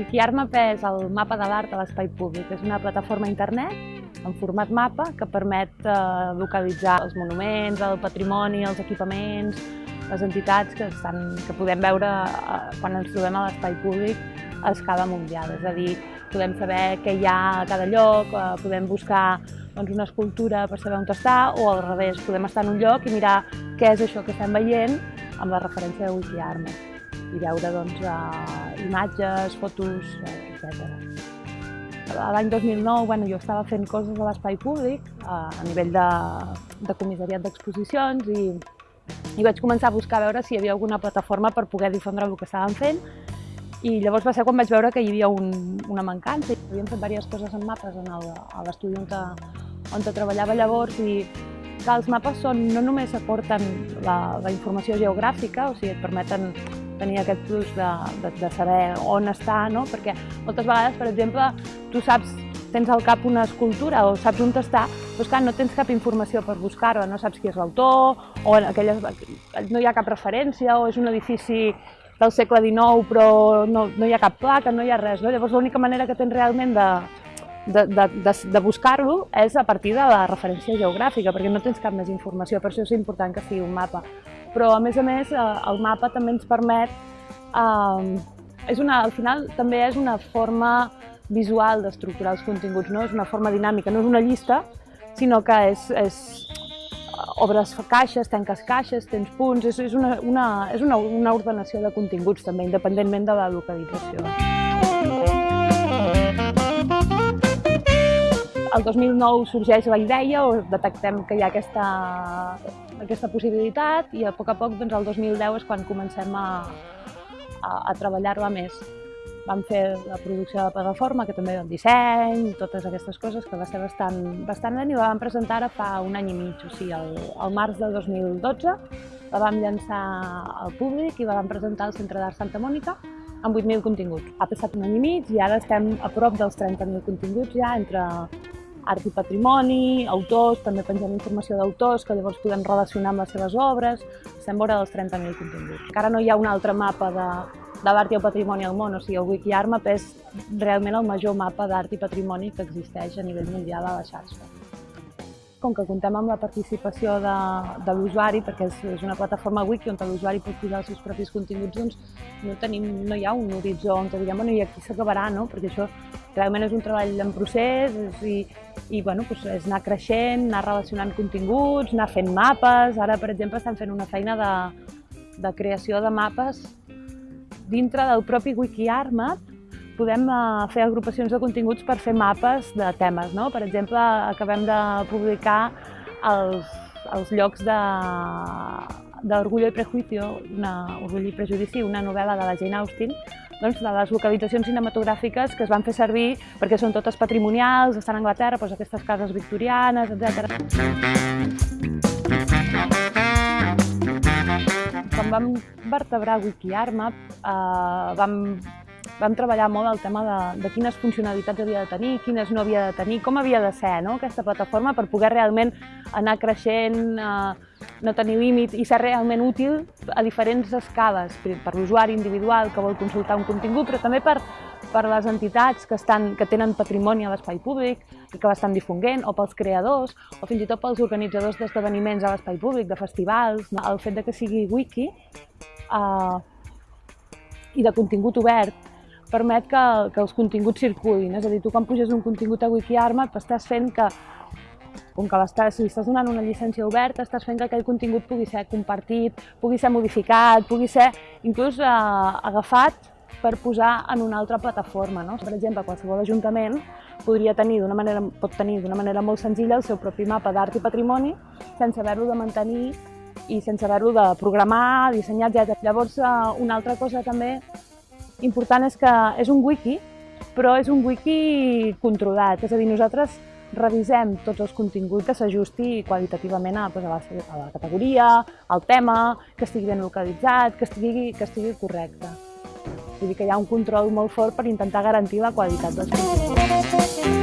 Wikiarmap és el mapa de l'art a l'espai públic. És una plataforma a internet en format mapa que permet eh, localitzar els monuments, el patrimoni, els equipaments, les entitats que, estan, que podem veure eh, quan ens trobem a l'espai públic a escala mundial. És a dir, podem saber què hi ha a cada lloc, eh, podem buscar doncs, una escultura per saber on està, o al revés, podem estar en un lloc i mirar què és això que estem veient amb la referència de Wikiarmap i veure doncs, imatges, fotos, etc. L'any 2009 bueno, jo estava fent coses a l'espai públic uh, a nivell de, de comissariat d'exposicions i, i vaig començar a buscar a veure si hi havia alguna plataforma per poder difondre el que estàvem fent i llavors va ser quan vaig veure que hi havia un, una mancança. Havíem fet diverses coses en mapes en l'estudi on, on treballava llavors i que els mapes són, no només aporten la, la informació geogràfica, o sigui, et permeten tenir aquest plus de, de, de saber on està, no? perquè moltes vegades, per exemple, tu saps, tens al cap una escultura o saps on està, però clar, no tens cap informació per buscar-ho, no saps qui és l'autor, o aquelles, no hi ha cap referència, o és un edifici del segle XIX però no, no hi ha cap placa, no hi ha res. No? Llavors l'única manera que tens realment de, de, de, de, de buscar-lo és a partir de la referència geogràfica, perquè no tens cap més informació, per això és important que sigui un mapa però a més a més eh, el mapa també ens permet, eh, és una, al final també és una forma visual d'estructurar els continguts, no? és una forma dinàmica, no és una llista, sinó que és, és obres caixes, tanques caixes, tens punts, és, és, una, una, és una, una ordenació de continguts també, independentment de la localització. El 2009 sorgeix la idea o detectem que hi ha aquesta, aquesta possibilitat i a poc a poc doncs, el 2010 és quan comencem a, a, a treballar-la més. Vam fer la producció de la plataforma, que també el disseny, totes aquestes coses que va ser bastant, bastant bé i la vam presentar ara fa un any i mig, o sigui, el, el març de 2012 la vam llançar al públic i la vam presentar al Centre d'Art Santa Mònica amb 8.000 continguts. Ha passat un any i mig i ara estem a prop dels 30.000 continguts ja entre art i patrimoni, autors, també pengem informació d'autors que llavors podem relacionar amb les seves obres, estem vora dels 30.000 continguts. Encara no hi ha un altre mapa de, de l'art i el patrimoni al món, o sigui, el WikiArmap és realment el major mapa d'art i patrimoni que existeix a nivell mundial a la xarxa. Com que comptem amb la participació de, de l'usuari, perquè és, és una plataforma wiki on l'usuari pot posar els seus propis continguts, doncs no, tenim, no hi ha un horitzó on diguem, bueno, i aquí s'acabarà, no? perquè això realment és un treball en procés i, i bueno, doncs és anar creixent, anar relacionant continguts, anar fent mapes. Ara, per exemple, estan fent una feina de, de creació de mapes dintre del propi WikiArmap podem eh, fer agrupacions de continguts per fer mapes de temes. No? Per exemple, acabem de publicar els, els llocs de, d'Orgullo i Prejuicio, una, Orgullo i Prejudici, una novel·la de la Jane Austen, doncs, de les localitzacions cinematogràfiques que es van fer servir perquè són totes patrimonials, estan a Anglaterra, doncs aquestes cases victorianes, etc. Quan vam vertebrar WikiArmap, eh, vam, vam treballar molt el tema de, de quines funcionalitats havia de tenir, quines no havia de tenir, com havia de ser no? aquesta plataforma per poder realment anar creixent, eh, no tenir límit i ser realment útil a diferents escales, per l'usuari individual que vol consultar un contingut, però també per, per les entitats que, estan, que tenen patrimoni a l'espai públic i que l'estan difonguent, o pels creadors, o fins i tot pels organitzadors d'esdeveniments a l'espai públic, de festivals. El fet de que sigui wiki eh, i de contingut obert permet que, que els continguts circulin. És a dir, tu quan puges un contingut a WikiArmap estàs fent que com que estàs, si estàs donant una llicència oberta, estàs fent que aquell contingut pugui ser compartit, pugui ser modificat, pugui ser inclús eh, agafat per posar en una altra plataforma. No? Per exemple, qualsevol ajuntament podria tenir d'una manera, pot tenir d'una manera molt senzilla el seu propi mapa d'art i patrimoni sense haver-lo de mantenir i sense haver-lo de programar, dissenyar, etc. Llavors, eh, una altra cosa també important és que és un wiki, però és un wiki controlat, és a dir, nosaltres revisem tots els continguts que s'ajusti qualitativament a, doncs, a, la, a la categoria, al tema, que estigui ben localitzat, que estigui, que estigui correcte. Vull dir que hi ha un control molt fort per intentar garantir la qualitat dels continguts.